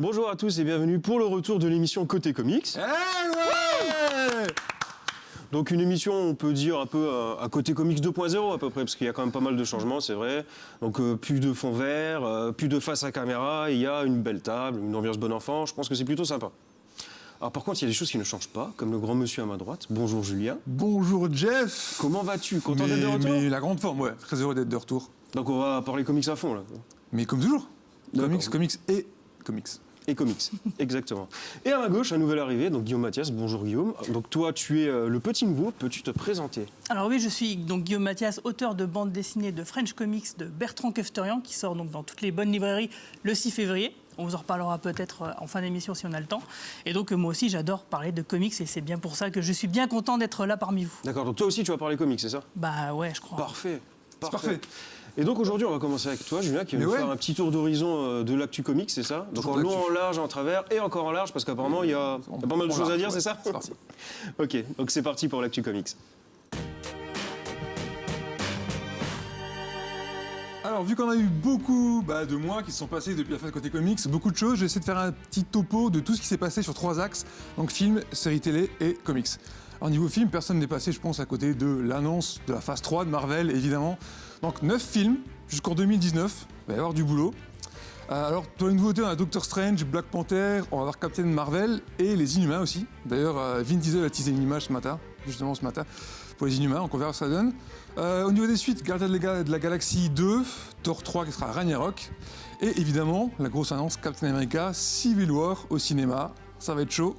Bonjour à tous et bienvenue pour le retour de l'émission Côté Comics. Ouais Donc une émission, on peut dire un peu euh, à côté comics 2.0 à peu près, parce qu'il y a quand même pas mal de changements, c'est vrai. Donc euh, plus de fond vert, euh, plus de face à caméra, il y a une belle table, une ambiance bon enfant, je pense que c'est plutôt sympa. Alors par contre, il y a des choses qui ne changent pas, comme le grand monsieur à ma droite. Bonjour Julien. Bonjour Jeff Comment vas-tu? Content d'être de retour? mais la grande forme, ouais. Très heureux d'être de retour. Donc on va parler comics à fond là. Mais comme toujours. Comics, comics et comics. Et comics, exactement. Et à ma gauche, un nouvel arrivé, donc Guillaume Mathias. Bonjour Guillaume. Donc toi, tu es euh, le petit nouveau, peux-tu te présenter? Alors oui, je suis donc Guillaume Mathias, auteur de bande dessinée de French Comics de Bertrand Kefterian, qui sort donc dans toutes les bonnes librairies le 6 février. On vous en reparlera peut-être euh, en fin d'émission si on a le temps. Et donc euh, moi aussi, j'adore parler de comics et c'est bien pour ça que je suis bien content d'être là parmi vous. D'accord, donc toi aussi tu vas parler comics, c'est ça? Bah ouais, je crois. Parfait. C'est parfait. Et donc aujourd'hui, on va commencer avec toi, Julien, qui va Mais nous ouais. faire un petit tour d'horizon euh, de l'actu comics, c'est ça Donc en long, en large, en travers et encore en large, parce qu'apparemment, il y a, il y a pas mal de choses à dire, ouais. c'est ça C'est parti. Ok, donc c'est parti pour l'actu comics. Alors, vu qu'on a eu beaucoup bah, de mois qui se sont passés depuis la fin de côté comics, beaucoup de choses, j'essaie de faire un petit topo de tout ce qui s'est passé sur trois axes, donc film, série télé et comics. Alors, niveau film, personne n'est passé, je pense, à côté de l'annonce de la phase 3 de Marvel, évidemment. Donc, 9 films jusqu'en 2019, il va y avoir du boulot. Euh, alors, pour les nouveautés, on a Doctor Strange, Black Panther, on va avoir Captain Marvel et les Inhumains aussi. D'ailleurs, euh, Vin Diesel a teasé une image ce matin, justement ce matin, pour les Inhumains, donc on verra ce que ça donne. Euh, au niveau des suites, Gardien de la Galaxie 2, Thor 3 qui sera Ragnarok, et évidemment, la grosse annonce Captain America Civil War au cinéma, ça va être chaud.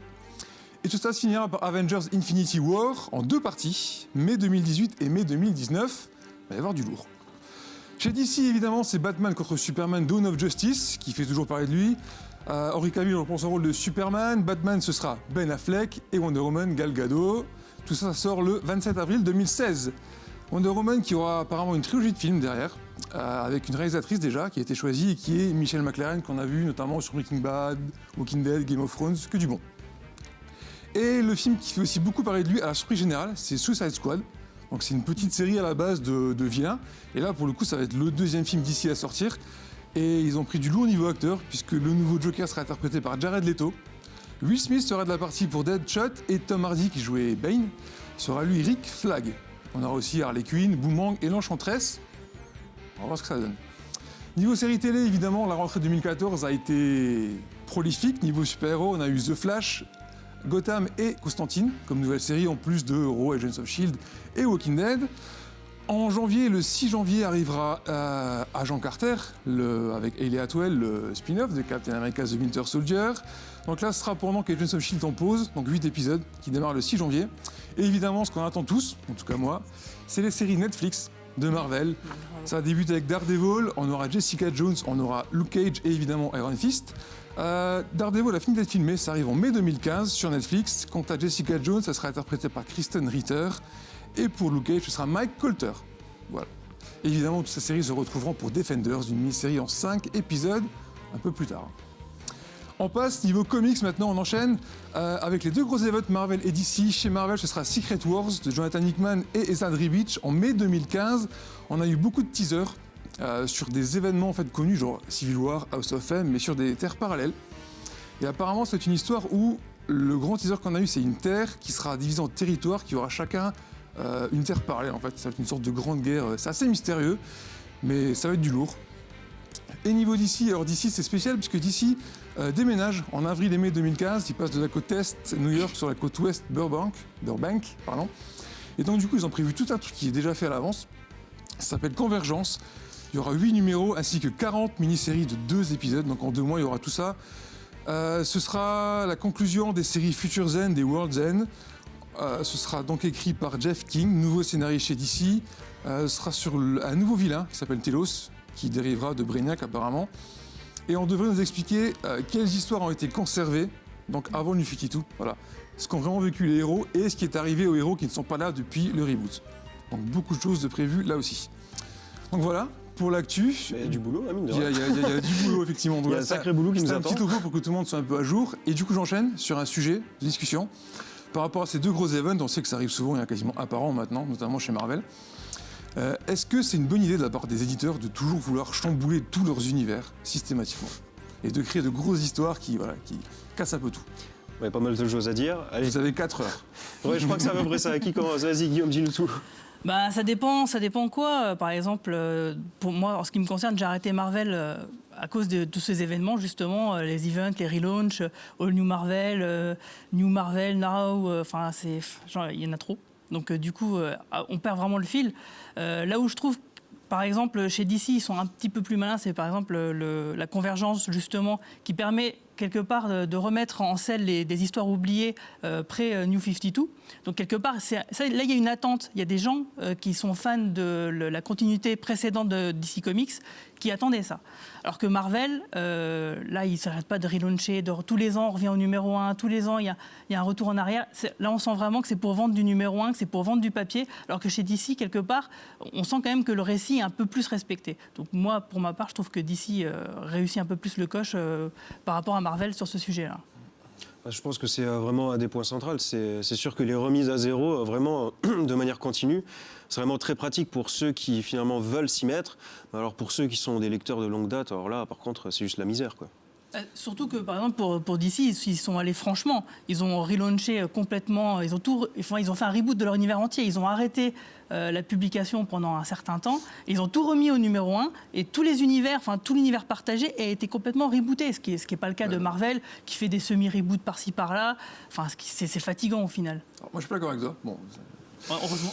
Et tout ça se finira par Avengers Infinity War en deux parties, mai 2018 et mai 2019. Il va y avoir du lourd. Chez DC, évidemment, c'est Batman contre Superman Dawn of Justice, qui fait toujours parler de lui. Euh, Henry Cavill reprend son rôle de Superman. Batman, ce sera Ben Affleck. Et Wonder Woman, Gal Gadot. Tout ça, sort le 27 avril 2016. Wonder Woman qui aura apparemment une trilogie de films derrière, euh, avec une réalisatrice déjà qui a été choisie et qui est Michelle McLaren, qu'on a vu notamment sur Breaking Bad, Walking Dead, Game of Thrones, que du bon. Et le film qui fait aussi beaucoup parler de lui à la surprise générale, c'est Suicide Squad. Donc c'est une petite série à la base de, de. Et là, pour le coup, ça va être le deuxième film d'ici à sortir. Et ils ont pris du lourd niveau acteur, puisque le nouveau Joker sera interprété par Jared Leto. Will Smith sera de la partie pour Deadshot et Tom Hardy, qui jouait Bane, sera lui Rick Flag. On aura aussi Harley Quinn, Boomerang et l'Enchantress. On va voir ce que ça donne. Niveau série télé, évidemment, la rentrée 2014 a été prolifique. Niveau super-héros, on a eu The Flash, Gotham et Constantine comme nouvelle série, en plus de Raw, Agents of Shield et Walking Dead. En janvier, le 6 janvier, arrivera euh, Agent Carter, avec Hayley Atwell, le spin-off de Captain America The Winter Soldier. Donc là, ce sera pendant qu'Agents of Shield en pause, donc 8 épisodes qui démarrent le 6 janvier. Et évidemment, ce qu'on attend tous, en tout cas moi, c'est les séries Netflix de Marvel. Ça débute avec Daredevil, on aura Jessica Jones, on aura Luke Cage et évidemment Iron Fist. Euh, Daredevil a fini d'être filmé, ça arrive en mai 2015 sur Netflix. Quant à Jessica Jones, ça sera interprété par Kristen Ritter. Et pour Luke Cage, ce sera Mike Colter. Voilà. Évidemment, toutes ces séries se retrouveront pour Defenders, une mini-série en 5 épisodes, un peu plus tard. On passe niveau comics maintenant, on enchaîne euh, avec les deux gros événements Marvel et DC. Chez Marvel, ce sera Secret Wars de Jonathan Hickman et Ezra Ribic en mai 2015. On a eu beaucoup de teasers euh, sur des événements en fait connus, genre Civil War, House of M, mais sur des terres parallèles. Et apparemment, c'est une histoire où le grand teaser qu'on a eu, c'est une terre qui sera divisée en territoires, qui aura chacun euh, une terre parallèle. En fait, ça va être une sorte de grande guerre. C'est assez mystérieux, mais ça va être du lourd. Et niveau d'ici, alors d'ici c'est spécial puisque d'ici euh, déménage en avril et mai 2015, il passe de la côte est New York sur la côte ouest Burbank, Burbank pardon. Et donc du coup ils ont prévu tout un truc qui est déjà fait à l'avance. Ça s'appelle Convergence. Il y aura 8 numéros ainsi que 40 mini-séries de 2 épisodes, donc en deux mois il y aura tout ça. Euh, ce sera la conclusion des séries Future End et World's End. Euh, ce sera donc écrit par Jeff King, nouveau scénariste chez DC. Ce sera sur un nouveau vilain qui s'appelle Telos, qui dérivera de Brainiac apparemment. Et on devrait nous expliquer euh, quelles histoires ont été conservées, donc avant New tout, voilà. Ce qu'ont vraiment vécu les héros et ce qui est arrivé aux héros qui ne sont pas là depuis le reboot. Donc beaucoup de choses de prévues là aussi. Donc voilà, pour l'actu. Il y a du boulot, hein, mine de Il y, a, rien. il y a- il y a- il y a du boulot, effectivement. Il y a un sacré boulot qui nous C'est un attend. petit topo pour que tout le monde soit un peu à jour. Et du coup, j'enchaîne sur un sujet de discussion. Par rapport à ces deux gros events, on sait que ça arrive souvent, il y en a quasiment un par an maintenant, notamment chez Marvel. Euh, Est-ce que c'est une bonne idée de la part des éditeurs de toujours vouloir chambouler tous leurs univers systématiquement et de créer de grosses histoires qui, voilà, qui cassent un peu tout? Il y a pas mal de choses à dire. Allez, Vous avez 4 heures. ouais, je crois que c'est à peu près ça. Qui commence? Vas-y, Guillaume, dis-nous tout. Bah, ça dépend, ça dépend quoi. Par exemple, euh, pour moi, en ce qui me concerne, j'ai arrêté Marvel euh, à cause de tous ces événements, justement, les events, les relaunchs, All New Marvel, New Marvel Now, enfin, c'est, genre, il y en a trop. Donc, euh, du coup, euh, on perd vraiment le fil. Euh, là où je trouve par exemple, chez DC, ils sont un petit peu plus malins. C'est par exemple le- la convergence, justement, qui permet quelque part de, remettre en les- des histoires oubliées euh, pré-New 52. Donc, quelque part, là, il y a une attente. Il y a des gens qui sont fans de la continuité précédente de DC Comics qui attendaient ça. Alors que Marvel, euh, là, ils ne s'arrêtent pas de relauncher. De, tous les ans, on revient au numéro 1. Tous les ans, il y a, il un retour en arrière. Là, on sent vraiment que c'est pour vendre du numéro 1, que c'est pour vendre du papier. Alors que chez DC, quelque part, on sent quand même que le récit est un peu plus respecté. Donc moi, pour ma part, je trouve que DC euh, réussit un peu plus le coche euh, par rapport à Marvel sur ce sujet-là. Bah, Je pense que c'est euh, vraiment un des points centraux. C'est sûr que les remises à zéro, euh, vraiment de manière continue, c'est vraiment très pratique pour ceux qui finalement veulent s'y mettre. Alors pour ceux qui sont des lecteurs de longue date, alors là, par contre, c'est juste la misère. Quoi. Euh, Surtout que, par exemple, pour, pour DC, ils, sont allés franchement. Ils ont relaunché euh, complètement, ils ont, tout, enfin, ils ont fait un reboot de leur univers entier. Ils ont arrêté euh, la publication pendant un certain temps. Ils ont tout remis au numéro 1 et tous les univers, enfin tout l'univers partagé a été complètement rebooté, ce qui n'est ce qui est pas le cas de Marvel, qui fait des semi-reboots par-ci par-là. Enfin, c'est fatigant au final. Alors, moi, je suis pas d'accord avec toi. Bon,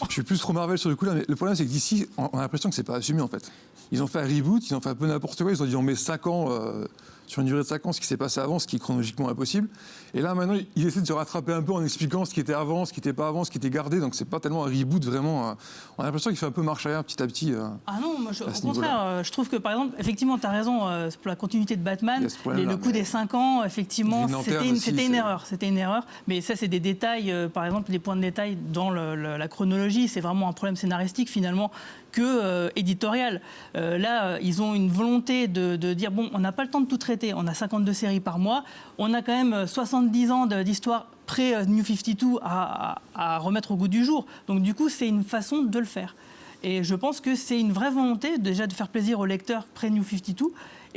je suis plus trop Marvel sur le coup là, mais le problème, c'est que d'ici, on on a l'impression que c'est pas assumé en fait. Ils ont fait un reboot, ils ont fait un peu n'importe quoi. Ils ont dit on met 5 ans euh, sur une durée de 5 ans, ce qui s'est passé avant, ce qui est chronologiquement impossible. Et là, maintenant, ils essaient de se rattraper un peu en expliquant ce qui était avant, ce qui n'était pas avant, ce qui était gardé. Donc, c'est pas tellement un reboot vraiment. euh, on a l'impression qu'il fait un peu marche arrière petit à petit. euh. Ah non, moi, je- à au contraire, euh, je trouve que par exemple, effectivement, tu as raison, pour la continuité de Il Batman, le coup mais- des 5 ans, effectivement, c'était une, erreur. C'était une erreur. Mais ça, c'est des détails, par exemple, des points de détail dans le- le- la chronologie. C'est vraiment un problème scénaristique, finalement, que euh, éditorial. Euh, là, ils ont une volonté de, de dire bon, on n'a pas le temps de tout traiter. On a 52 séries par mois. On a quand même euh, 70 ans d'histoire pré-New 52 à, à- à remettre au goût du jour. Donc, du coup, c'est une façon de le faire. Et je pense que c'est une vraie volonté déjà de faire plaisir aux lecteurs pré-New 52.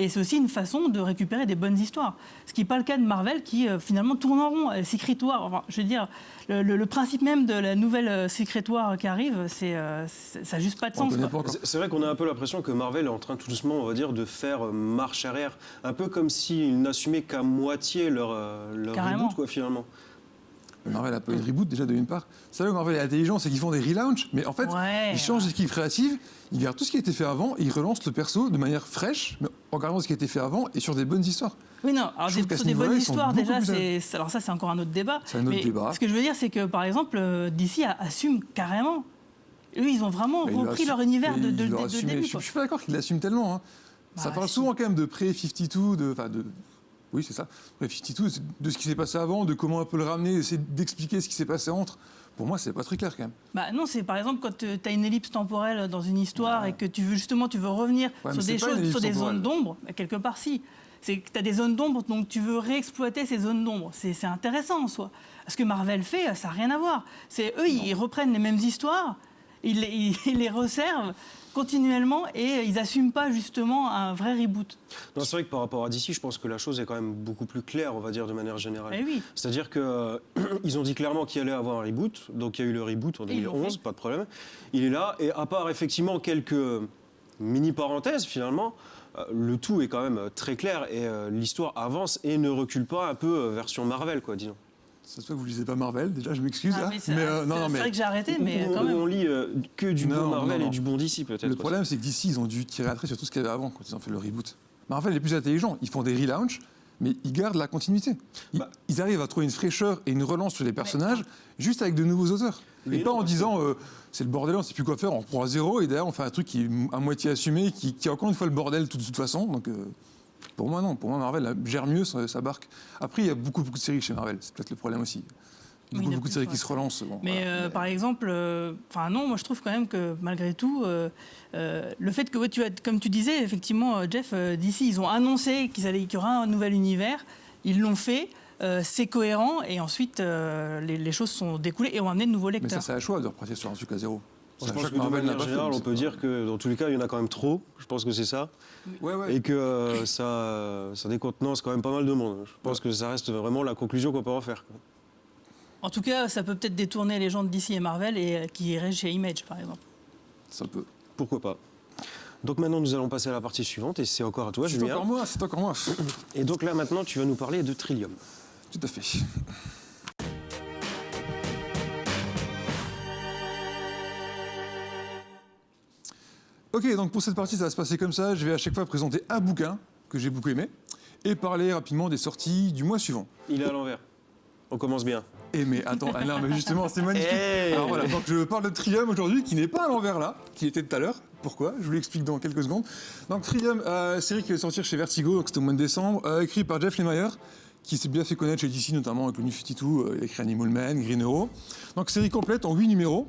Et c'est aussi une façon de récupérer des bonnes histoires. Ce qui n'est pas le cas de Marvel qui euh, finalement tourne en rond. Secret War, enfin, je veux dire, le, le- le principe même de la nouvelle euh, Secret War qui arrive, c'est, euh, ça n'a juste pas de sens. C'est vrai qu'on a un peu l'impression que Marvel est en train tout doucement, on va dire, de faire marche arrière. Un peu comme s'ils n'assumaient qu'à moitié leur, leur Carrément. reboot, quoi, finalement. Marvel a pas eu de reboot déjà de une part. C'est là où Marvel est intelligent, c'est qu'ils font des relaunchs, mais en fait, Ouais. ils changent d'équipe créative, ils gardent tout ce qui a été fait avant, et ils relancent le perso de manière fraîche, mais en gardant ce qui a été fait avant et sur des bonnes histoires. Oui, non, alors des, sur des bonnes histoires, déjà, plus alors ça, c'est encore un autre débat. C'est un autre Mais débat. Ce que je veux dire, c'est que, par exemple, euh, DC assume carrément. Eux, ils ont vraiment repris leur univers de, mais de, ils de- l'ont de assumé. début. Je, je suis pas d'accord qu'ils l'assument tellement. hein. ça Bah, parle souvent quand même de pré-52, de, oui c'est ça, pré-52, c'est de ce qui s'est passé avant, de comment on peut le ramener, essayer d'expliquer ce qui s'est passé entre. Pour moi, c'est pas très clair quand même. Bah non, c'est par exemple quand tu as une ellipse temporelle dans une histoire et que tu veux justement tu veux revenir Ouais, sur des choses, sur des zones d'ombre, bah, quelque part si. C'est que tu as des zones d'ombre, donc tu veux réexploiter ces zones d'ombre. C'est c'est intéressant en soi. Ce que Marvel fait, ça n'a rien à voir. C'est eux, ils reprennent les mêmes histoires, ils les, ils- ils les resservent continuellement et ils n'assument pas justement un vrai reboot. Non, c'est vrai que par rapport à DC, je pense que la chose est quand même beaucoup plus claire, on va dire, de manière générale. Eh oui. C'est-à-dire que euh, ils ont dit clairement qu'il allait avoir un reboot, donc il y a eu le reboot en Et ils l'ont 2011, fait. pas de problème. Il est là, et à part effectivement quelques mini parenthèses finalement, euh, le tout est quand même euh, très clair et euh, l'histoire avance et ne recule pas un peu version Marvel, quoi, disons. Ça se voit que vous lisez pas Marvel, déjà, je m'excuse. Ah, hein. mais c'est euh, non, c'est- non, c'est mais vrai que j'ai arrêté, mais Où- quand même. on lit euh, que du Non, bon Marvel non. et du bon DC peut-être. le problème, c'est que d'ici, ils ont dû tirer à trait sur tout ce qu'il y avait avant quand ils ont fait le reboot. Marvel est plus intelligent, ils font des relaunchs, mais ils gardent la continuité. Ils, Bah. ils arrivent à trouver une fraîcheur et une relance sur les personnages, juste avec de nouveaux auteurs. Mais et pas en disant euh, c'est le bordel, on sait plus quoi faire, on reprend à zéro, et derrière on fait un truc qui est à moitié assumé, qui, qui est encore une fois le bordel de toute façon. Donc euh, pour moi, non. Pour moi, Marvel gère mieux sa, barque. Après, il y a beaucoup, beaucoup de séries chez Marvel, c'est peut-être le problème aussi. Oui, beaucoup, a beaucoup de séries qui se relancent. bon, Mais voilà. euh, par exemple, euh, enfin non, moi je trouve quand même que malgré tout, euh, le fait que, ouais, tu as, comme tu disais, effectivement, Jeff, d'ici, ils ont annoncé qu'il y aura un nouvel univers, ils l'ont fait, euh, c'est cohérent, et ensuite euh, les, les choses sont découlées et ont amené de nouveaux Mais ça, lecteurs. c'est un choix de repartir sur un truc à zéro. Je C'est pense que de Marvel n'a manière générale, on c'est peut dire que dans tous les cas, il y en a quand même trop. Je pense que c'est ça. Ouais, ouais. Et que euh, ça, ça décontenance quand même pas mal de monde. Je pense que ça reste vraiment la conclusion qu'on peut en faire. En tout cas, ça peut peut-être détourner les gens de DC et Marvel et euh, qui iraient chez Image, par exemple. Ça peut. Pourquoi pas donc maintenant, nous allons passer à la partie suivante, et c'est encore à toi, c'est Julien. encore moi, c'est encore moi. Et donc là, maintenant, tu vas nous parler de Trillium. Tout à fait. Ok, donc pour cette partie, ça va se passer comme ça. Je vais à chaque fois présenter un bouquin que j'ai beaucoup aimé et parler rapidement des sorties du mois suivant. Il est à l'envers. On commence bien. Et mais attends, non, mais justement, c'est magnifique. Hey Alors voilà, donc je parle de Trium aujourd'hui, qui n'est pas à l'envers là, qui était tout à l'heure. Pourquoi? Je vous l'explique dans quelques secondes. Donc Trium, euh, série qui va sortir chez Vertigo, donc c'était au mois de décembre, euh, écrit par Jeff Lemire, qui s'est bien fait connaître chez DC, notamment avec le New 52, euh, il a écrit Animal Man, Green Arrow. Donc série complète en 8 numéros.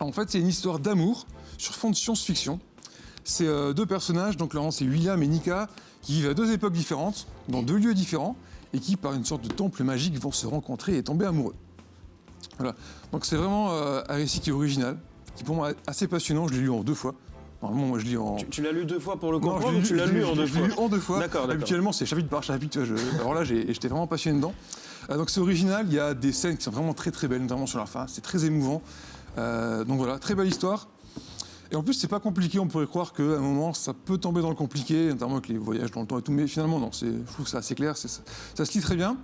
En fait, c'est une histoire d'amour sur fond de science-fiction. C'est euh, deux personnages, donc là, c'est William et Nika, qui vivent à deux époques différentes, dans deux lieux différents, et qui, par une sorte de temple magique, vont se rencontrer et tomber amoureux. Voilà. Donc c'est vraiment euh, un récit qui est original, qui pour moi est assez passionnant. Je l'ai lu en deux fois. Normalement, moi je lis en. Tu, tu l'as lu deux fois pour le Non, comprendre ou tu l'as lu en deux je l'ai fois lu en deux fois. D'accord. Habituellement, c'est chapitre par chapitre. je- Alors là, j'étais vraiment passionné dedans. Euh, donc c'est original. Il y a des scènes qui sont vraiment très très belles, notamment sur la fin. C'est très émouvant. Euh, donc voilà, très belle histoire. Et en plus, c'est pas compliqué. On pourrait croire qu'à un moment, ça peut tomber dans le compliqué, notamment avec les voyages dans le temps et tout. Mais finalement, non. Je trouve que c'est assez clair. Ça se lit très bien.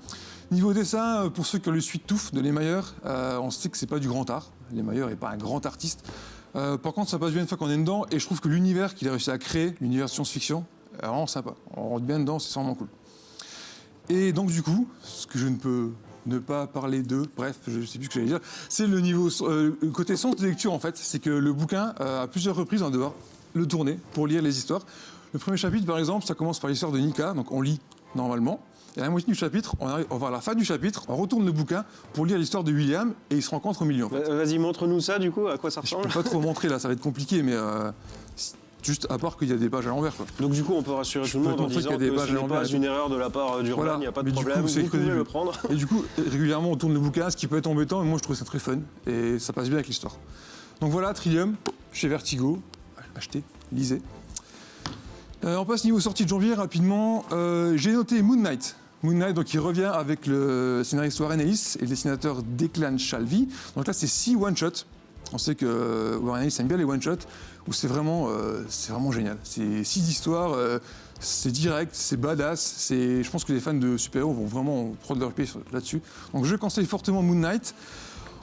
Niveau dessin, euh, pour ceux qui ont lu Suite Touffe de Les Mailleurs, euh, on sait que c'est pas du grand art. Les Mailleurs n'est pas un grand artiste. Euh, par contre, ça passe bien une fois qu'on est dedans. Et je trouve que l'univers qu'il a réussi à créer, l'univers science-fiction, est vraiment sympa. On rentre bien dedans, c'est vraiment cool. Et donc, du coup, ce que je ne peux ne pas parler de, bref, je ne sais plus ce que j'allais dire, c'est le niveau, euh, le côté sens de lecture en fait. C'est que le bouquin, euh, à plusieurs reprises, on va devoir le tourner pour lire les histoires. Le premier chapitre, par exemple, ça commence par l'histoire de Nika, donc on lit normalement. Et à la moitié du chapitre, on, arrive, on va à la fin du chapitre, on retourne le bouquin pour lire l'histoire de William et ils se rencontrent au milieu. En fait. Va- Vas-y, montre-nous ça, du coup, à quoi ça Je ressemble. peux pas trop montrer là, ça va être compliqué, mais euh, juste à part qu'il y a des pages à l'envers. Donc du coup, on peut rassurer tout le peux monde en disant qu'il y a des que pages ce à n'est l'envers pas une erreur de la part du il n'y a pas de problème, vous pouvez le prendre. Et du coup, régulièrement, on tourne le bouquin, ce qui peut être embêtant, mais moi je trouve ça très fun et ça passe bien avec l'histoire. Donc voilà, Trillium, chez Vertigo. Achetez, lisez. Euh, on passe niveau sortie de janvier rapidement. Euh, J'ai noté Moon Knight. Moon Knight, donc il revient avec le scénariste Warren Ellis et le dessinateur Declan Shalvey. Donc là, c'est six one-shots. On sait que euh, Warren Ellis aime bien les one-shots, où c'est vraiment, euh, vraiment génial. C'est six histoires, euh, c'est direct, c'est badass. Je pense que les fans de super-héros vont vraiment prendre leur pied là-dessus. Donc je conseille fortement Moon Knight.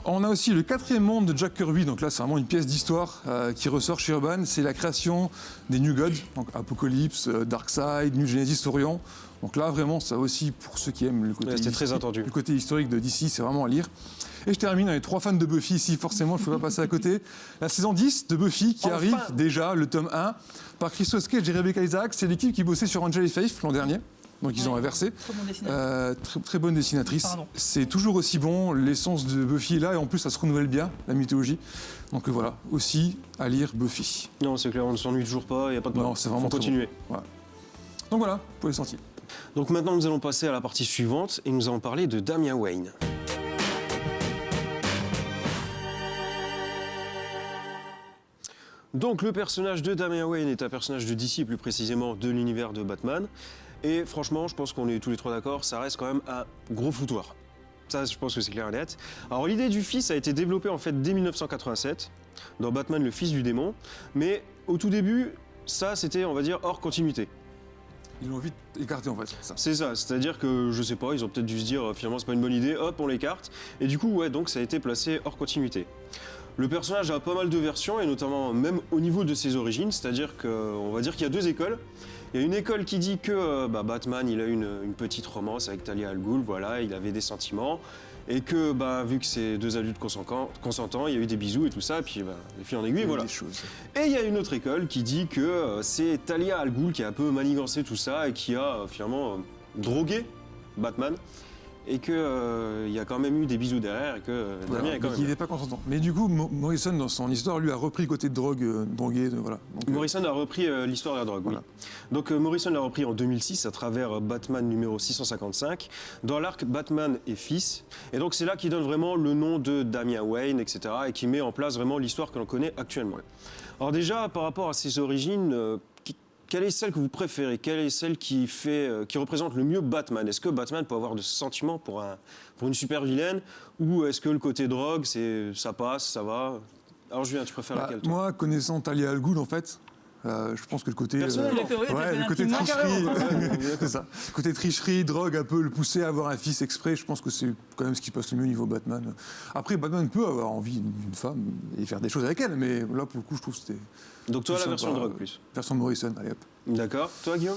On a aussi le quatrième monde de Jack Kirby, donc là c'est vraiment une pièce d'histoire qui ressort chez Urban, c'est la création des New Gods, donc Apocalypse, Darkseid, New Genesis Orion. Donc là vraiment ça aussi pour ceux qui aiment le côté, Ouais, c'était très historique- attendu. le côté historique de DC, c'est vraiment à lire. Et je termine avec trois fans de Buffy ici, forcément il ne faut pas passer à côté. La saison 10 de Buffy qui Enfin arrive déjà, le tome 1, par Christos Cage et Rebecca Isaac, c'est l'équipe qui bossait sur Angel et Faith l'an dernier. Donc ils ont inversé. Très bon dessinateur. Euh, très, très bonne dessinatrice. Pardon. C'est toujours aussi bon. L'essence de Buffy est là et en plus ça se renouvelle bien, la mythologie. Donc euh, voilà, aussi à lire Buffy. Non, c'est clair, on ne s'ennuie toujours pas, il n'y a pas de problème. Non, c'est vraiment Faut très continuer. Donc voilà pour les sorties. Donc maintenant, nous allons passer à la partie suivante et nous allons parler de Damian Wayne. Donc le personnage de Damian Wayne est un personnage de DC, plus précisément de l'univers de Batman. Et franchement, je pense qu'on est tous les trois d'accord, ça reste quand même un gros foutoir. Ça, je pense que c'est clair et net. Alors l'idée du fils a été développée en fait dès 1987 dans Batman le fils du démon, mais au tout début, ça c'était, on va dire, hors continuité. Ils l'ont vite écarté en fait. C'est ça, c'est-à-dire que je sais pas, ils ont peut-être dû se dire euh, finalement c'est pas une bonne idée, hop on l'écarte. Et du coup ouais donc ça a été placé hors continuité. Le personnage a pas mal de versions et notamment même au niveau de ses origines, c'est-à-dire qu'on va dire qu'il y a deux écoles. Il y a une école qui dit que euh, bah, Batman il a une, une petite romance avec Talia al Ghul, voilà, il avait des sentiments. Et que bah, vu que c'est deux adultes consentants, consentants, il y a eu des bisous et tout ça, et puis bah, les filles en aiguille, voilà. Des choses. Et il y a une autre école qui dit que euh, c'est Talia Al Ghul qui a un peu manigancé tout ça et qui a euh, finalement euh, drogué Batman. Et qu'il il y a quand même eu des bisous derrière et que euh, Voilà, Damien est quand mais même. il n'est pas consentant. Mais du coup, Mo- Morrison, dans son histoire, lui a repris le côté de drogue, euh, drogué, de- voilà. Donc, euh, Morrison a repris euh, l'histoire de la drogue, Voilà. oui. Donc euh, Morrison l'a repris en 2006 à travers euh, Batman numéro 655 dans l'arc Batman et Fils. Et donc c'est là qu'il donne vraiment le nom de Damian Wayne, etc. et qui met en place vraiment l'histoire que l'on connaît actuellement. Alors déjà, par rapport à ses origines, euh, quelle est celle que vous préférez? Quelle est celle qui, fait, euh, qui représente le mieux Batman? Est-ce que Batman peut avoir de sentiments pour, un, pour une super vilaine Ou est-ce que le côté drogue, ça passe, ça va? Alors Julien, tu préfères bah, laquelle toi? moi, connaissant Talia Al Ghul, en fait, euh, je pense que le côté. Fait- ouais, le côté tricherie. c'est ça. Le côté tricherie, drogue, un peu le pousser à avoir un fils exprès, je pense que c'est quand même ce qui passe le mieux au niveau Batman. Après, Batman peut avoir envie d'une femme et faire des choses avec elle, mais là, pour le coup, je trouve que c'était Donc toi, la version drogue euh, plus. version Morrison. Allez, hop. D'accord. Toi, Guillaume?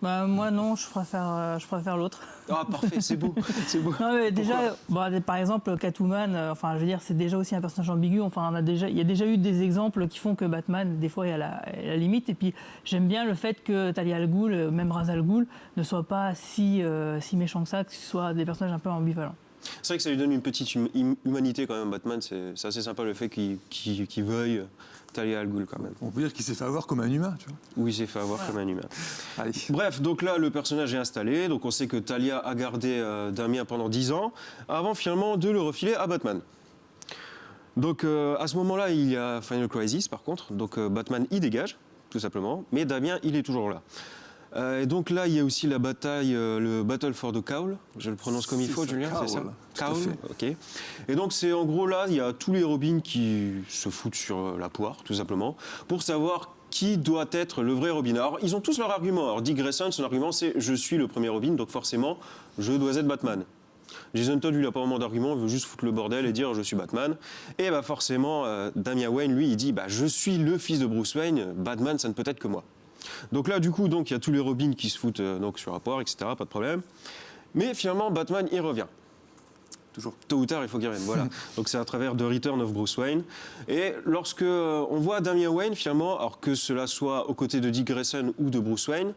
Bah, moi, non, je préfère, euh, je préfère l'autre. Ah, parfait, c'est beau. Beau. Non, mais déjà, bon, par exemple, Catwoman, euh, enfin, je veux dire, c'est déjà aussi un personnage ambigu. Enfin, on a déjà, il y a déjà eu des exemples qui font que Batman, des fois, est à la, est à la limite. Et puis, j'aime bien le fait que Talia al Ghul, euh, même Ra's al Ghul, ne soit pas si, euh, si méchant que ça, que ce soit des personnages un peu ambivalents. C'est vrai que ça lui donne une petite hum- hum- humanité quand même, Batman. C'est assez sympa le fait qu'il veuille Talia al Ghul quand même. On peut dire qu'il s'est fait avoir comme un humain, tu vois. Oui, il s'est fait avoir comme un humain. Allez. Bref, donc là, le personnage est installé. Donc on sait que Talia a gardé euh, Damien pendant 10 ans, avant finalement de le refiler à Batman. Donc euh, à ce moment-là, il y a Final Crisis par contre. Donc euh, Batman y dégage, tout simplement. Mais Damien, il est toujours là. Euh, et donc là, il y a aussi la bataille, euh, le Battle for the Cowl. Je le prononce comme il faut, ça, Julien, c'est ça Cowl, ok. Et donc c'est en gros là, il y a tous les Robins qui se foutent sur euh, la poire, tout simplement, pour savoir qui doit être le vrai Robin. Alors ils ont tous leur argument. Alors Dick Grayson, son argument c'est je suis le premier Robin, donc forcément je dois être Batman. Jason Todd, lui, il n'a pas vraiment d'argument, il veut juste foutre le bordel et dire je suis Batman. Et bah forcément, euh, Damian Wayne, lui, il dit bah, je suis le fils de Bruce Wayne, Batman, ça ne peut être que moi. Donc là, du coup, donc il y a tous les Robins qui se foutent euh, donc sur poire, etc. Pas de problème. Mais finalement, Batman, il revient. Toujours. Tôt ou tard, il faut qu'il revienne. Voilà. Donc c'est à travers The Return of Bruce Wayne. Et lorsque euh, on voit Damian Wayne, finalement, alors que cela soit aux côtés de Dick Grayson ou de Bruce Wayne,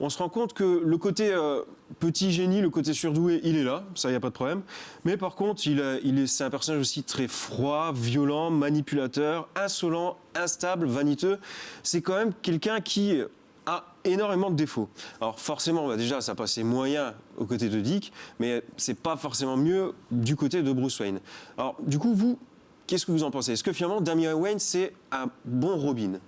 on se rend compte que le côté euh, petit génie, le côté surdoué, il est là, ça, il n'y a pas de problème. Mais par contre, il, est, c'est un personnage aussi très froid, violent, manipulateur, insolent, instable, vaniteux. C'est quand même quelqu'un qui a énormément de défauts. Alors forcément, bah, déjà, ça passait moyen aux côtés de Dick, mais c'est pas forcément mieux du côté de Bruce Wayne. Alors du coup, vous, qu'est-ce que vous en pensez? Est-ce que finalement, Damian Wayne, c'est un bon Robin?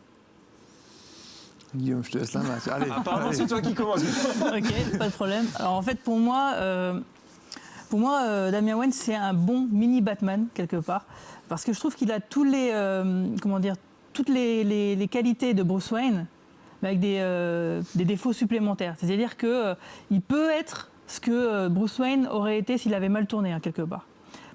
Guillaume, je te laisse la main. Allez. Apparemment, allez. c'est toi qui commence. ok, pas de problème. Alors en fait, pour moi, euh, pour moi, euh, Damian Wayne, c'est un bon mini Batman quelque part, parce que je trouve qu'il a tous les, euh, comment dire, toutes les, les- les qualités de Bruce Wayne, mais avec des, euh, des défauts supplémentaires. C'est-à-dire que euh, il peut être ce que euh, Bruce Wayne aurait été s'il avait mal tourné hein, quelque part.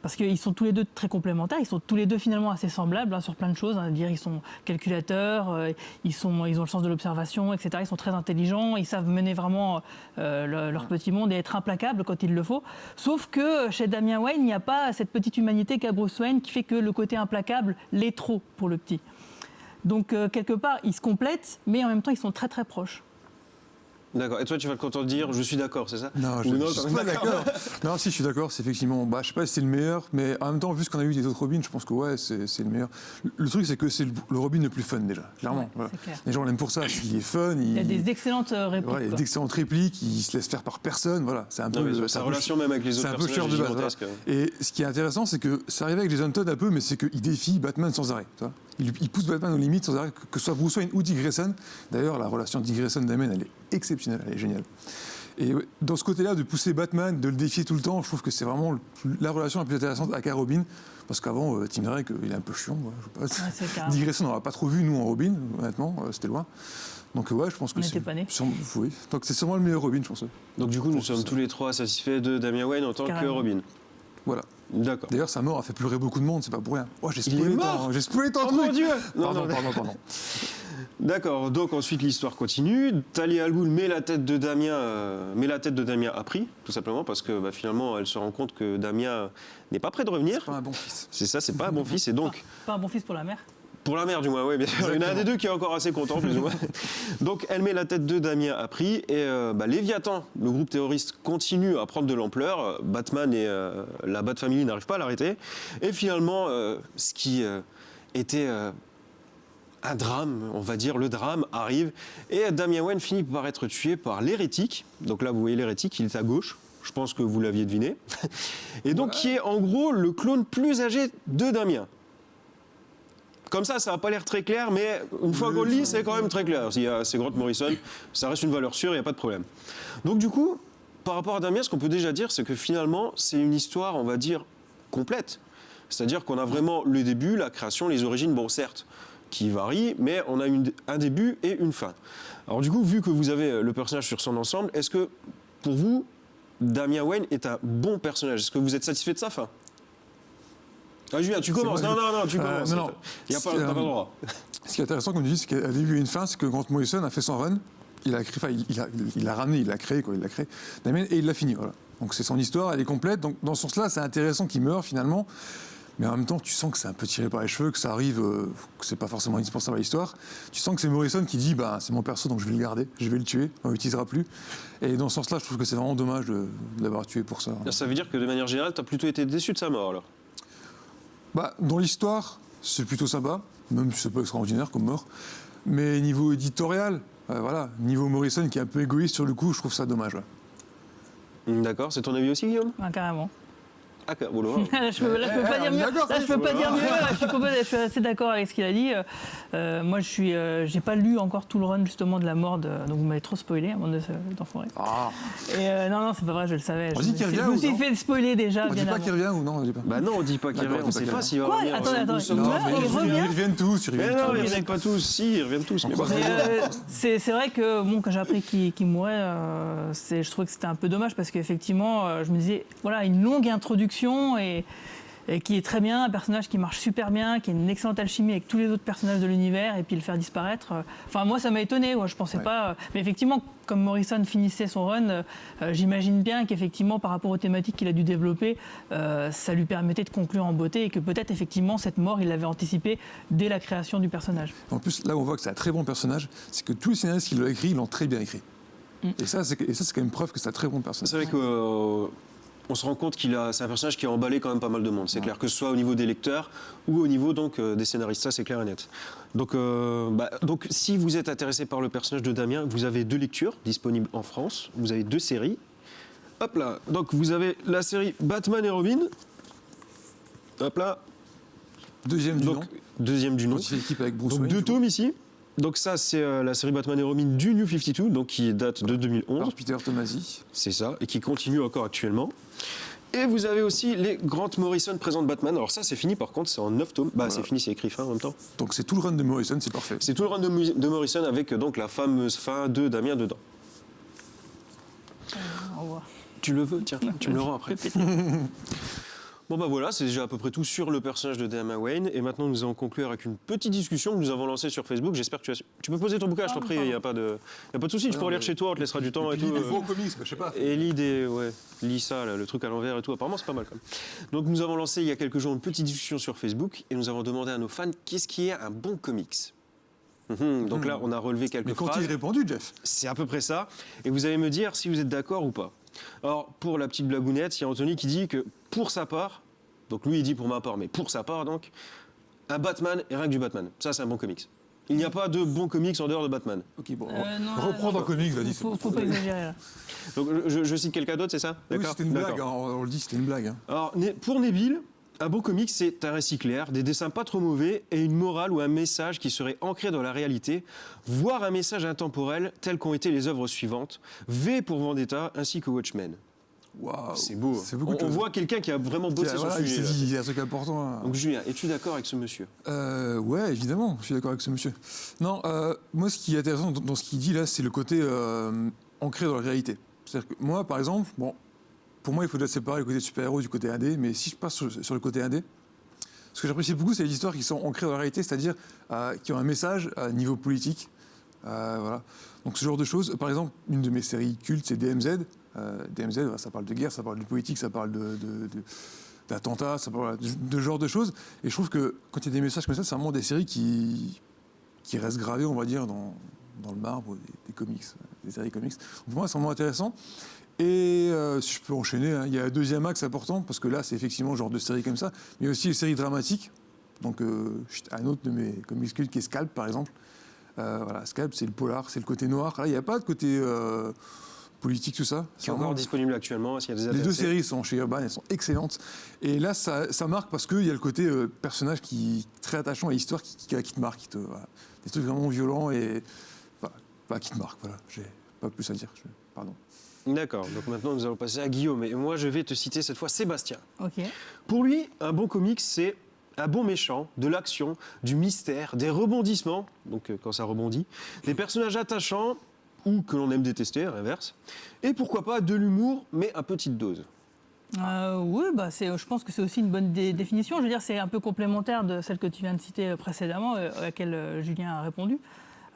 Parce qu'ils sont tous les deux très complémentaires, ils sont tous les deux finalement assez semblables hein, sur plein de choses. hein. dire ils sont calculateurs, euh, ils, sont, ils ont le sens de l'observation, etc. Ils sont très intelligents, ils savent mener vraiment euh, le- leur petit monde et être implacables quand il le faut. Sauf que chez Damien Wayne, il n'y a pas cette petite humanité qu'a Bruce Wayne qui fait que le côté implacable l'est trop pour le petit. Donc euh, quelque part, ils se complètent, mais en même temps, ils sont très très proches. D'accord. Et toi, tu vas te contredire, je suis d'accord, c'est ça Non, je ne non, suis pas d'accord. Non, si, je suis d'accord. C'est effectivement, bah, je sais pas si c'est le meilleur, mais en même temps, vu ce qu'on a eu des autres Robins, je pense que ouais, c'est c'est le meilleur. Le, le truc, c'est que c'est le, le Robin le plus fun déjà, clairement. Ouais, voilà. c'est clair. Les gens l'aiment pour ça. Il est fun. Il y a des excellentes euh, répliques. voilà, il y a d'excellentes répliques. Il se laisse faire par personne. Voilà, c'est un Non, peu. mais c'est sa peu relation même avec les C'est autres un peu de base. voilà. Et ce qui est intéressant, c'est que ça arrive avec Jason Todd un peu, mais c'est qu'il défie Batman sans arrêt. tu vois. Il, il pousse Batman aux limites sans arrêt, que, que ce soit Bruce Wayne ou Dick Grayson. D'ailleurs, la relation Dick Grayson-Damien, elle est exceptionnelle, elle est géniale. Et ouais, dans ce côté-là, de pousser Batman, de le défier tout le temps, je trouve que c'est vraiment le- la relation la plus intéressante avec un Robin. Parce qu'avant, euh, Tim Drake, euh, il est un peu chiant. voilà, je sais pas. Ouais, Grayson, on n'aura pas trop vu, nous, en Robin, honnêtement, euh, c'était loin. Donc, ouais, je pense que On c'est. Oui. Donc, c'est sûrement le meilleur Robin, je pense. Donc du coup, nous sommes ça. tous les trois satisfaits de Damien Wayne en tant que. Robin. Voilà. D'accord. D'ailleurs, sa mort a fait pleurer beaucoup de monde, c'est pas pour rien. Oh, j'ai spoilé ton- J'ai spoilé ton Oh truc mon Dieu Non, Pardon, non, pardon, pardon. D'accord, donc ensuite l'histoire continue. Talia Al Ghul met la tête de Damien, euh, met la tête de Damien à prix, tout simplement parce que bah, finalement elle se rend compte que Damien n'est pas prêt de revenir. Pas un bon fils. C'est ça, c'est pas un bon fils et donc Pas un bon fils pour la mère. Pour la mère, du moins, oui, bien sûr. Il y en a un des deux qui est encore assez content, plus ou moins. Donc, elle met la tête de Damien à prix. Et euh, bah, Léviathan, le groupe terroriste, continue à prendre de l'ampleur. Batman et euh, la Bat Family n'arrivent pas à l'arrêter. Et finalement, euh, ce qui euh, était euh, un drame, on va dire, le drame arrive. Et Damien Wayne finit par être tué par l'hérétique. Donc là, vous voyez l'hérétique, il est à gauche. Je pense que vous l'aviez deviné. Et donc, qui est en gros le clone plus âgé de Damien. Comme ça, ça n'a pas l'air très clair, mais une fois qu'on lit, c'est quand même très clair. Y C'est Grant Morrison, ça reste une valeur sûre, il n'y a pas de problème. Donc du coup, par rapport à Damien, ce qu'on peut déjà dire, c'est que finalement, c'est une histoire, on va dire, complète. C'est-à-dire qu'on a vraiment le début, la création, les origines, bon certes, qui varient, mais on a une- un début et une fin. Alors du coup, vu que vous avez le personnage sur son ensemble, est-ce que pour vous, Damien Wayne est un bon personnage? Est-ce que vous êtes satisfait de sa fin? Ah, Julien, tu commences. Non, non, non, tu Euh, commences. non, non. Il n'y a pas, pas le euh, droit. Ce qui est intéressant, comme tu dis, c'est qu'à début et une fin, c'est que Grant Morrison a fait son run. Il a, enfin, il, a, il l'a ramené, il l'a créé, quoi, il l'a créé, Damien, et il l'a fini. Voilà. Donc c'est son histoire, elle est complète. Donc dans ce sens-là, c'est intéressant qu'il meure finalement. Mais en même temps, tu sens que c'est un peu tiré par les cheveux, que ça arrive, euh, que c'est pas forcément indispensable à l'histoire. Tu sens que c'est Morrison qui dit, bah, c'est mon perso, donc je vais le garder, je vais le tuer, on l'utilisera plus. Et dans ce sens-là, je trouve que c'est vraiment dommage de, de l'avoir tué pour ça. Ça veut dire que de manière générale, tu as plutôt été déçu de sa mort alors? Bah, dans l'histoire, c'est plutôt sympa, même si c'est pas extraordinaire comme mort. Mais niveau éditorial, euh, voilà, niveau Morrison qui est un peu égoïste sur le coup, je trouve ça dommage. ouais. D'accord, c'est ton avis aussi, Guillaume? Ah, carrément. Ah, là, Là, je peux, là, je peux Eh, pas eh, dire on est mieux. d'accord, Là, je peux pas ça, dire mieux. Je suis, complètement- je suis assez d'accord avec ce qu'il a dit. Euh, euh, moi, je suis, euh, j'ai pas lu encore tout le run justement de la mort de. Donc, vous m'avez trop spoilé avant de d'enfoirer. Ah, Et euh, non, non, c'est pas vrai, je le savais. On Je dit qu'il revient Je me ou suis non fait spoiler déjà on dit bien pas avant. qu'il revient ou non on dit pas. Bah non, on dit pas qu'il revient, on dit sait pas pas qu'il s'il va revenir. Attendez, il ils, reviennent tous, ils Mais reviennent non, tous. ils reviennent pas tous. Si, ils reviennent tous. C'est vrai que bon, quand j'ai appris qu'il mourait, je trouvais que c'était un peu dommage parce qu'effectivement, je me disais, voilà, une longue introduction et, et qui est très bien, un personnage qui marche super bien, qui a une excellente alchimie avec tous les autres personnages de l'univers et puis le faire disparaître. Enfin, moi, ça m'a étonné. Ouais, je pensais Ouais. pas. euh, mais effectivement, comme Morrison finissait son run, euh, euh, j'imagine bien qu'effectivement, par rapport aux thématiques qu'il a dû développer, euh, ça lui permettait de conclure en beauté et que peut-être effectivement cette mort, il l'avait anticipée dès la création du personnage. En plus, là où on voit que c'est un très bon personnage, c'est que tous les scénaristes qui l'ont écrit, ils l'ont très bien écrit. Mm. Et ça, c'est et ça, c'est quand même preuve que c'est un très bon personnage. C'est vrai que. euh, on se rend compte qu'il a, c'est un personnage qui a emballé quand même pas mal de monde. C'est clair que ce soit au niveau des lecteurs ou au niveau donc euh, des scénaristes, ça c'est clair et net. Donc, euh, bah, donc si vous êtes intéressé par le personnage de Damien, vous avez deux lectures disponibles en France. Vous avez deux séries. Hop là. Donc vous avez la série Batman et Robin. Hop là. Deuxième du nom, deuxième du nom. équipe avec Bruce Donc Wayne. deux tomes ici. Donc ça c'est euh, la série Batman et Robin du New 52, donc qui date de 2011. Par Peter Tomasi. C'est ça, et qui continue encore actuellement. Et vous avez aussi les Grant Morrison présente Batman. Alors ça, c'est fini par contre, c'est en 9 tomes. Bah, c'est fini, c'est écrit fin en même temps. Donc c'est tout le run de Morrison, c'est parfait. C'est tout le run de, Morrison avec euh, donc la fameuse fin de Damien dedans. Au revoir. Tu le veux? Tiens, tu me le rends après. Bon bah voilà, c'est déjà à peu près tout sur le personnage de Damien Wayne. Et maintenant, nous allons conclure avec une petite discussion que nous avons lancée sur Facebook. J'espère que tu as... Tu peux poser ton bouquin, je t'en prie, il n'y a pas de, y a pas de souci. Tu peux mais- chez toi, on te laissera du temps et, tout. puis, euh. Comics, je sais pas. Et l'idée, ouais, lis ça, là, le truc à l'envers et tout, apparemment c'est pas mal quand même. Donc nous avons lancé il y a quelques jours une petite discussion sur Facebook et nous avons demandé à nos fans qu'est-ce qui est un bon comics. Mhm, donc là, on a relevé quelques Mais quand phrases. il répondu, Jeff? C'est à peu près ça. Et vous allez me dire si vous êtes d'accord ou pas. Alors, pour la petite blagounette, il y a Anthony qui dit que pour sa part, donc lui il dit pour ma part, mais pour sa part donc, un Batman et rien que du Batman. Ça, c'est un bon comics. Il n'y a pas de bon comics en dehors de Batman. Ok, bon. Euh, non, reprends non, dans comics, vas-y. c'est Faut, bon. faut pas exagérer là. Donc je, je cite quelqu'un d'autre, c'est ça? Oui, D'accord c'était une blague, hein, on, on le dit, c'était une blague. hein. Alors, pour Neville, un bon comics, c'est un récit clair, des dessins pas trop mauvais et une morale ou un message qui serait ancré dans la réalité, voire un message intemporel tel qu'ont été les œuvres suivantes, V pour Vendetta ainsi que Watchmen. Waouh. C'est beau. hein. C'est beaucoup on, on voit quelqu'un qui a vraiment bossé sur Voilà, sujet. il y a un truc important. hein. Donc Julien, es-tu d'accord avec ce monsieur? Euh, ouais, évidemment, je suis d'accord avec ce monsieur. Non, euh, moi, ce qui est intéressant dans, dans ce qu'il dit là, c'est le côté euh, ancré dans la réalité. C'est-à-dire que moi, par exemple, bon, pour moi, il faut déjà séparer le côté super-héros du côté indé, mais si je passe sur, le côté indé, ce que j'apprécie beaucoup, c'est les histoires qui sont ancrées dans la réalité, c'est-à-dire euh, qui ont un message à niveau politique. Euh, voilà. Donc ce genre de choses. Par exemple, une de mes séries cultes, c'est DMZ. Euh, DMZ, ça parle de guerre, ça parle de politique, ça parle de, de- de- d'attentats, de, ce genre de choses. Et je trouve que quand il y a des messages comme ça, c'est vraiment des séries qui, restent gravées, on va dire, dans, le marbre des, comics, des séries comics. Pour moi, c'est vraiment intéressant. Et euh, si je peux enchaîner, hein, il y a un deuxième axe important, parce que là, c'est effectivement le genre de série comme ça, mais aussi les séries dramatiques. Donc, euh, un autre de mes comics cultes qui est Scalp, par exemple. Euh, voilà, Scalp, c'est le polar, c'est le côté noir. Là, il n'y a pas de côté euh, politique, tout ça. Qui est vraiment- encore disponible actuellement. S'il y a des les deux séries sont chez Urban, elles sont excellentes. Et là, ça, ça marque parce qu'il y a le côté euh, personnage qui très attachant et histoire qui, qui- qui te marque. qui te- voilà. Des trucs vraiment violents et. Enfin, pas qui te marquent, voilà. J'ai pas plus à dire. je- pardon. D'accord, donc maintenant nous allons passer à Guillaume. Et moi je vais te citer cette fois Sébastien. Ok. Pour lui, un bon comics, c'est un bon méchant, de l'action, du mystère, des rebondissements, donc euh, quand ça rebondit, des personnages attachants ou que l'on aime détester, à l'inverse, et pourquoi pas de l'humour, mais à petite dose. Euh, oui, bah je pense que c'est aussi une bonne dé- définition. Je veux dire, c'est un peu complémentaire de celle que tu viens de citer précédemment, euh, à laquelle Julien a répondu.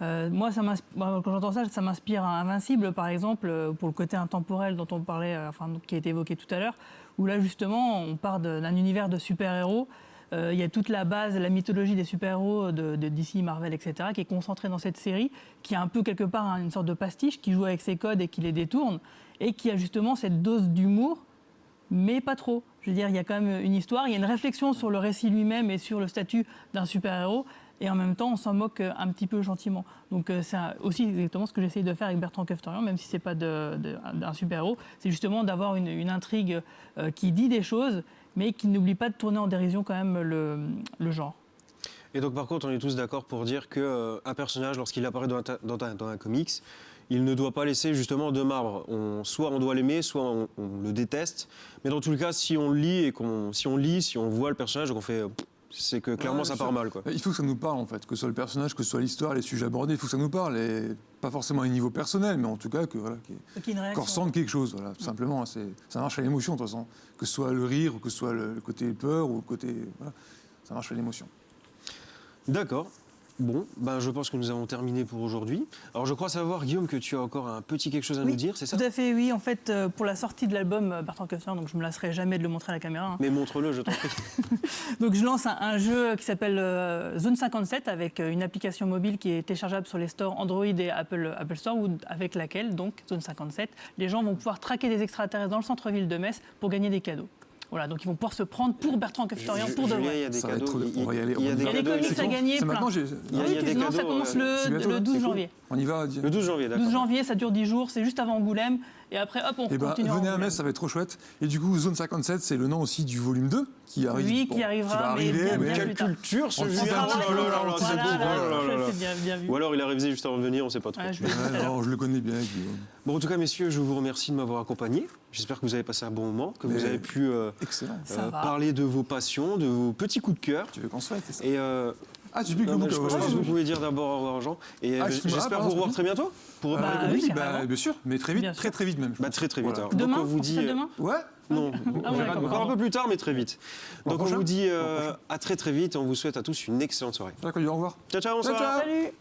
Euh, moi, quand j'entends ça, ça m'inspire à Invincible, par exemple, euh, pour le côté intemporel dont on parlait, euh, enfin, qui a été évoqué tout à l'heure, où là, justement, on part d'un univers de super-héros. Il y a toute la base, la mythologie des super-héros de, de DC, Marvel, etc., qui est concentrée dans cette série, qui a un peu quelque part une sorte de pastiche, qui joue avec ses codes et qui les détourne, et qui a justement cette dose d'humour mais pas trop. Je veux dire, il y a quand même une histoire, il y a une réflexion sur le récit lui-même et sur le statut d'un super-héros, et en même temps, on s'en moque euh, un petit peu gentiment. Donc euh, c'est aussi exactement ce que j'essaye de faire avec Bertrand Keftorian, même si c'est pas d'un super-héros, c'est justement d'avoir une, intrigue euh, qui dit des choses, mais qui n'oublie pas de tourner en dérision quand même le, genre. Et donc par contre, on est tous d'accord pour dire qu'un personnage, lorsqu'il apparaît dans un, comics, il ne doit pas laisser justement de marbre. Soit on doit l'aimer, soit on, le déteste. Mais dans tout le cas, si on lit et qu'on, si on lit, si on voit le personnage qu'on fait, c'est que clairement Ouais, ça part mal, quoi. Il faut que ça nous parle, en fait, que ce soit le personnage, que ce soit l'histoire, les sujets abordés, il faut que ça nous parle. Et pas forcément à un niveau personnel, mais en tout cas, que, voilà, qu'on ressente quelque chose, voilà, tout simplement. hein, Ça marche à l'émotion, de toute façon. Que ce soit le rire, ou que ce soit le, le côté peur, ou le côté. Voilà, ça marche à l'émotion. D'accord. Bon, ben je pense que nous avons terminé pour aujourd'hui. Alors je crois savoir, Guillaume, que tu as encore un petit quelque chose à Oui, nous dire, c'est ça Tout à fait, oui. En fait, euh, pour la sortie de l'album euh, Bertrand Keftorian, donc je me lasserai jamais de le montrer à la caméra. hein. Mais montre-le, je t'en prie. Donc je lance un, un jeu qui s'appelle euh, Zone 57 avec une application mobile qui est téléchargeable sur les stores Android et Apple, Apple Store ou avec laquelle, donc Zone 57, les gens vont pouvoir traquer des extraterrestres dans le centre-ville de Metz pour gagner des cadeaux. Voilà, donc ils vont pouvoir se prendre pour Bertrand Keftorian, Ju- pour de vrai. il y a des cadeaux. on va y aller, Il y a y des comics à gagner, maintenant, j'ai. Il y a- Ah non, ça commence euh, le, c'est bientôt, le 12 c'est janvier. On y va, Le 12 janvier, d'accord. 12 janvier, ça dure 10 jours, c'est juste avant Angoulême. Et après, hop, on Eh ben, continue. venez à. Metz, ça va être trop chouette. Et du coup, Zone 57, c'est le nom aussi du volume 2 qui arrive. Oui, bon, qui arrivera, va mais arriver, bien, mais- bien Quelle plus tard. culture ce On Julien travaille, Oh oh. Ou alors il a révisé juste avant de venir, on ne sait pas trop. Je l'heure. non, je le connais bien. Bon, en tout cas, messieurs, je vous remercie de m'avoir accompagné. J'espère que vous avez passé un bon moment, que vous Mais- avez pu euh, euh, va. parler de vos passions, de vos petits coups de cœur. Tu veux qu'on ça? Et euh, Ah, tu dis que non, vous, je, pense que vous euh, pouvez dire d'abord au revoir, Jean. Et Ah, euh, excuse-moi, j'espère ah, vous pardon, revoir très bientôt pour reparler Bah, de oui, comics. carrément. bah, bien sûr, mais très vite, Bien très sûr. très vite même. je Bah, pense. très très vite. Voilà. alors. Donc, Demain on vous On dit. euh, demain? Ouais Non, Ah ouais, d'accord, encore un peu plus tard, mais très vite. Au Donc on prochain. vous dit euh, à très très vite et on vous souhaite à tous une excellente soirée. D'accord, au revoir. Ciao ciao, Ciao, bonsoir. ciao. Salut